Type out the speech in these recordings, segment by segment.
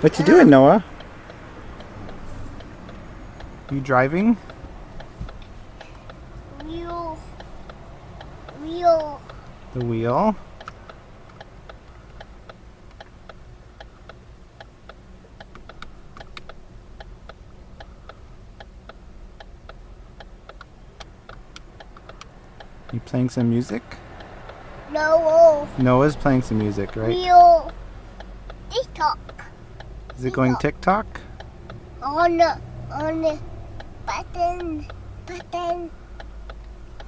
What you doing, Noah? You driving? Wheel. Wheel. The wheel? You playing some music? No. Noah's playing some music, right? Wheel. TikTok. Is it going TikTok? On the, on the button. Button.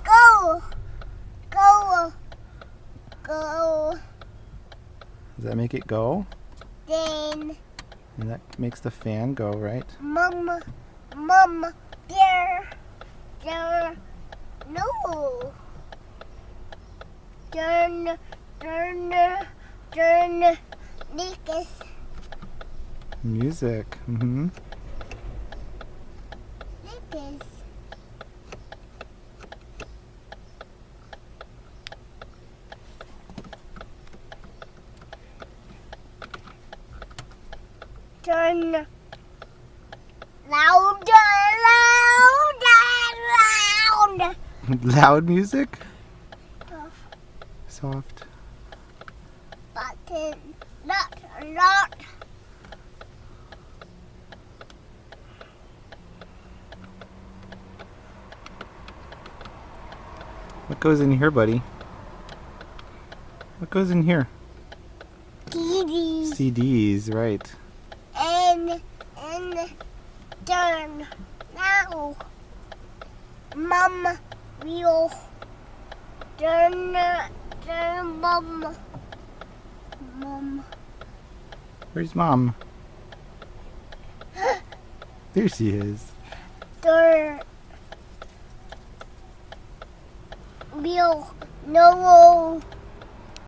Go. Go. Go. Does that make it go? Then. And that makes the fan go, right? Mama. Mama. There. There. No. Turn. Turn. Turn. Lucas. Music. Mm-hmm. Turn louder, louder, louder. Loud music? Soft Soft. button, not, not. What goes in here, buddy? What goes in here? TV CDs, right. and and turn now. Mom will turn turn mom. Mom. Where's mom? There she is. No